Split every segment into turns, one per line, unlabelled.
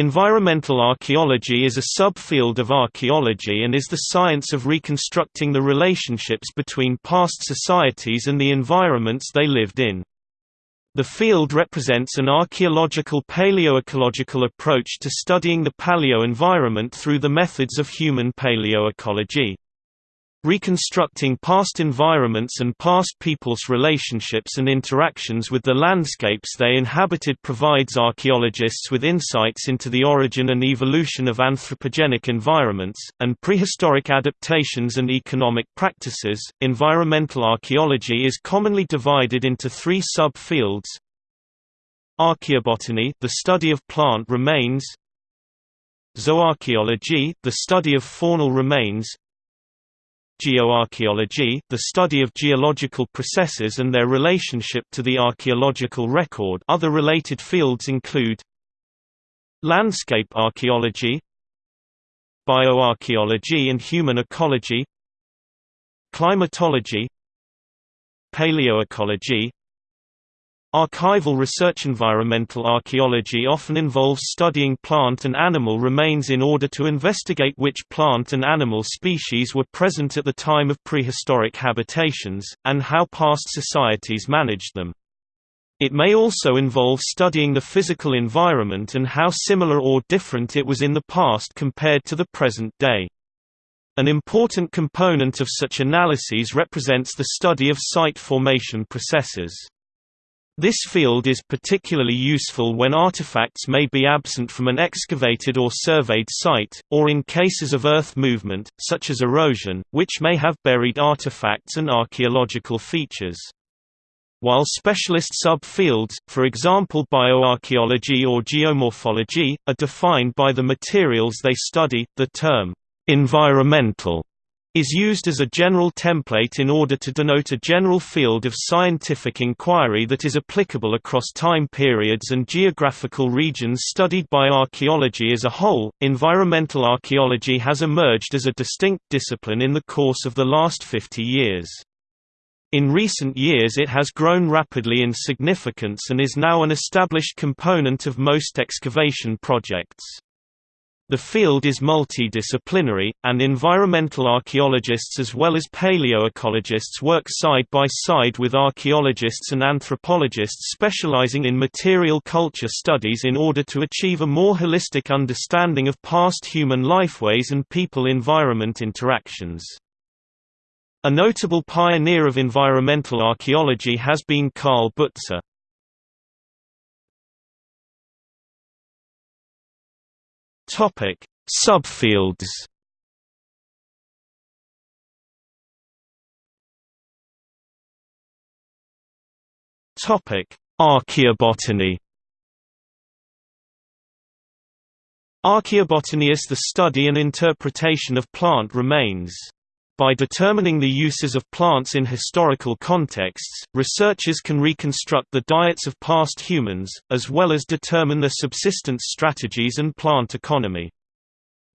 Environmental archaeology is a subfield of archaeology and is the science of reconstructing the relationships between past societies and the environments they lived in. The field represents an archaeological paleoecological approach to studying the paleo-environment through the methods of human paleoecology. Reconstructing past environments and past peoples' relationships and interactions with the landscapes they inhabited provides archaeologists with insights into the origin and evolution of anthropogenic environments, and prehistoric adaptations and economic practices. Environmental archaeology is commonly divided into three sub-fields. Archaeobotany the study of plant remains. Zooarchaeology the study of faunal remains Geoarchaeology, the study of geological processes and their relationship to the archaeological record. Other related fields include Landscape archaeology Bioarchaeology and human ecology Climatology Paleoecology Archival research Environmental archaeology often involves studying plant and animal remains in order to investigate which plant and animal species were present at the time of prehistoric habitations, and how past societies managed them. It may also involve studying the physical environment and how similar or different it was in the past compared to the present day. An important component of such analyses represents the study of site formation processes. This field is particularly useful when artifacts may be absent from an excavated or surveyed site, or in cases of earth movement, such as erosion, which may have buried artifacts and archaeological features. While specialist sub-fields, for example bioarchaeology or geomorphology, are defined by the materials they study, the term, environmental is used as a general template in order to denote a general field of scientific inquiry that is applicable across time periods and geographical regions studied by archaeology as a whole. Environmental archaeology has emerged as a distinct discipline in the course of the last 50 years. In recent years it has grown rapidly in significance and is now an established component of most excavation projects. The field is multidisciplinary, and environmental archaeologists as well as paleoecologists work side by side with archaeologists and anthropologists specializing in material culture studies in order to achieve a more holistic understanding of past human lifeways and people-environment interactions. A notable pioneer of environmental archaeology has been Karl Butzer. Topic: Subfields. Topic: Archaeobotany. Archaeobotany is the study and interpretation of plant remains. By determining the uses of plants in historical contexts, researchers can reconstruct the diets of past humans, as well as determine their subsistence strategies and plant economy.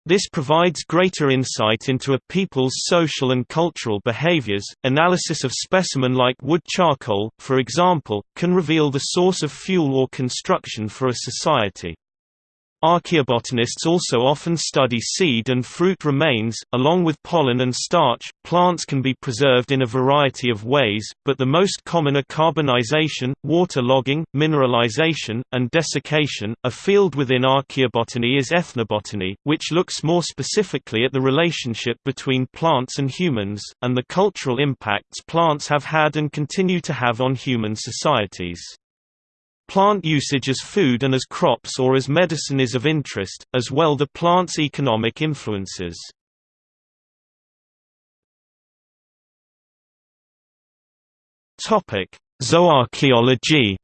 This provides greater insight into a people's social and cultural behaviors. Analysis of specimen like wood charcoal, for example, can reveal the source of fuel or construction for a society. Archaeobotanists also often study seed and fruit remains, along with pollen and starch. Plants can be preserved in a variety of ways, but the most common are carbonization, water logging, mineralization, and desiccation. A field within archaeobotany is ethnobotany, which looks more specifically at the relationship between plants and humans, and the cultural impacts plants have had and continue to have on human societies. Plant usage as food and as crops or as medicine is of interest, as well the plant's economic influences. Zooarchaeology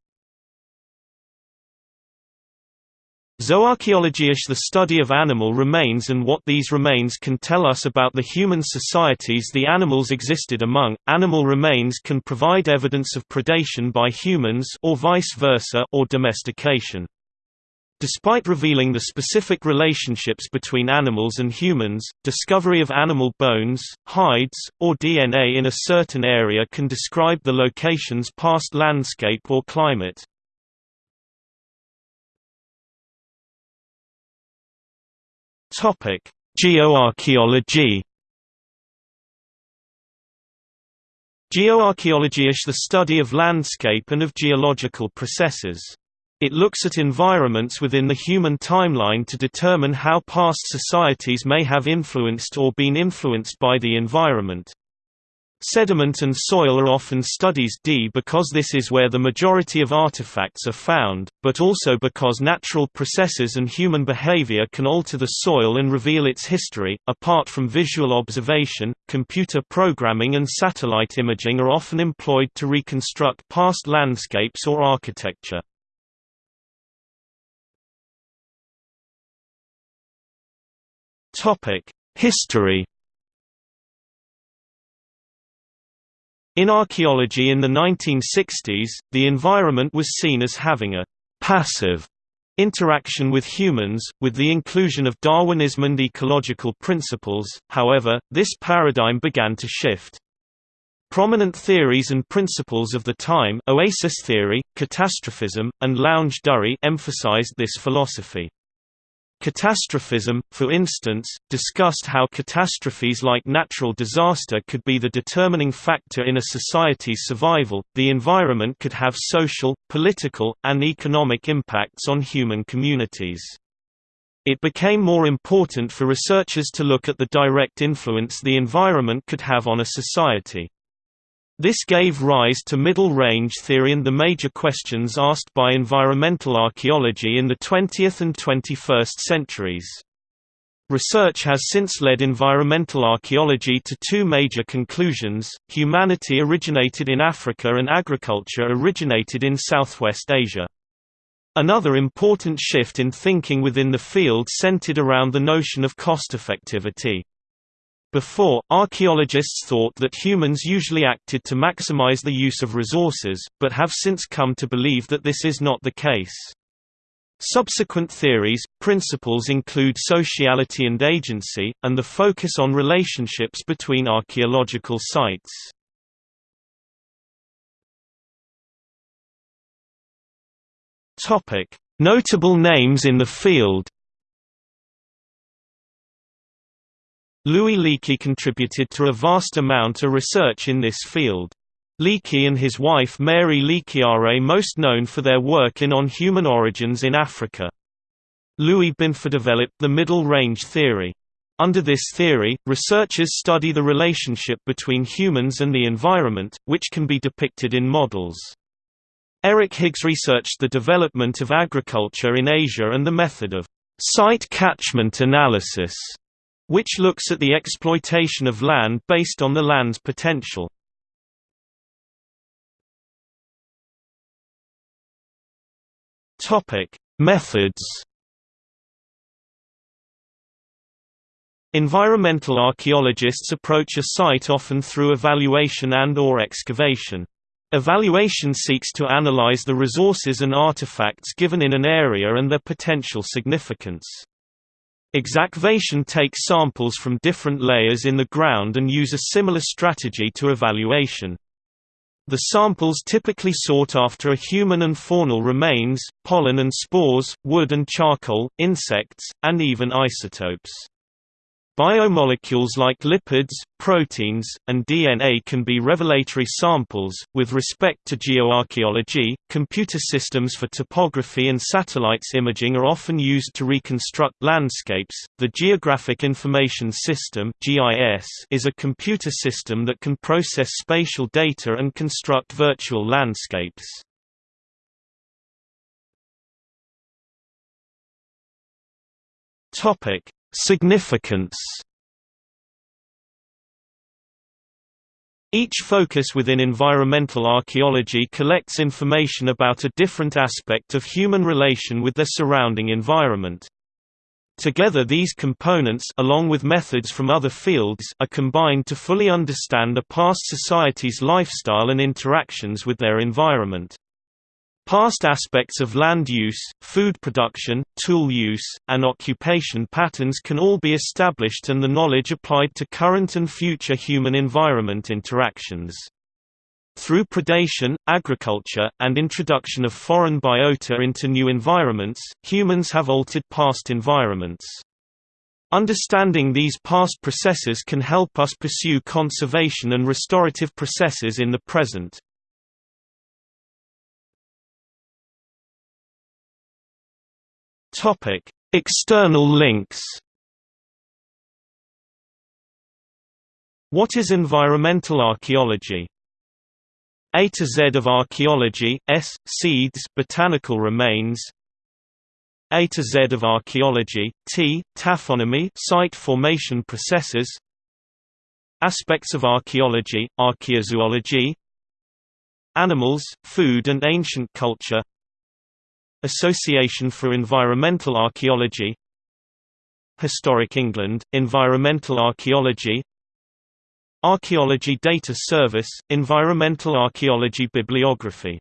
Zooarchaeology is the study of animal remains and what these remains can tell us about the human societies the animals existed among. Animal remains can provide evidence of predation by humans or vice versa or domestication. Despite revealing the specific relationships between animals and humans, discovery of animal bones, hides, or DNA in a certain area can describe the location's past landscape or climate. Geoarchaeology Geoarchaeology is the study of landscape and of geological processes. It looks at environments within the human timeline to determine how past societies may have influenced or been influenced by the environment. Sediment and soil are often studies D because this is where the majority of artifacts are found, but also because natural processes and human behavior can alter the soil and reveal its history. Apart from visual observation, computer programming and satellite imaging are often employed to reconstruct past landscapes or architecture. Topic: History In archaeology in the 1960s, the environment was seen as having a «passive» interaction with humans, with the inclusion of Darwinism and ecological principles, however, this paradigm began to shift. Prominent theories and principles of the time oasis theory, catastrophism, and longue durée emphasized this philosophy. Catastrophism, for instance, discussed how catastrophes like natural disaster could be the determining factor in a society's survival. The environment could have social, political, and economic impacts on human communities. It became more important for researchers to look at the direct influence the environment could have on a society. This gave rise to middle-range theory and the major questions asked by environmental archaeology in the 20th and 21st centuries. Research has since led environmental archaeology to two major conclusions, humanity originated in Africa and agriculture originated in Southwest Asia. Another important shift in thinking within the field centered around the notion of cost-effectivity. Before, archaeologists thought that humans usually acted to maximize the use of resources, but have since come to believe that this is not the case. Subsequent theories, principles include sociality and agency, and the focus on relationships between archaeological sites. Notable names in the field Louis Leakey contributed to a vast amount of research in this field. Leakey and his wife Mary Leakey are eh, most known for their work in On Human Origins in Africa. Louis Binford developed the middle range theory. Under this theory, researchers study the relationship between humans and the environment, which can be depicted in models. Eric Higgs researched the development of agriculture in Asia and the method of site catchment analysis which looks at the exploitation of land based on the land's potential. Methods. Environmental archaeologists approach a site often through evaluation and or excavation. Evaluation seeks to analyze the resources and artifacts given in an area and their potential significance. Exacvation takes samples from different layers in the ground and use a similar strategy to evaluation. The samples typically sought after are human and faunal remains, pollen and spores, wood and charcoal, insects, and even isotopes. Biomolecules like lipids, proteins, and DNA can be revelatory samples. With respect to geoarchaeology, computer systems for topography and satellites imaging are often used to reconstruct landscapes. The Geographic Information System (GIS) is a computer system that can process spatial data and construct virtual landscapes. Topic: Significance Each focus within environmental archaeology collects information about a different aspect of human relation with their surrounding environment. Together these components along with methods from other fields are combined to fully understand a past society's lifestyle and interactions with their environment. Past aspects of land use, food production, tool use, and occupation patterns can all be established and the knowledge applied to current and future human-environment interactions. Through predation, agriculture, and introduction of foreign biota into new environments, humans have altered past environments. Understanding these past processes can help us pursue conservation and restorative processes in the present. Topic: External links. What is environmental archaeology? A to Z of archaeology, S, seeds botanical remains A to Z of archaeology, T, taphonomy site formation processes Aspects of archaeology, archaeozoology Animals, food and ancient culture Association for Environmental Archaeology Historic England, Environmental Archaeology Archaeology Data Service, Environmental Archaeology Bibliography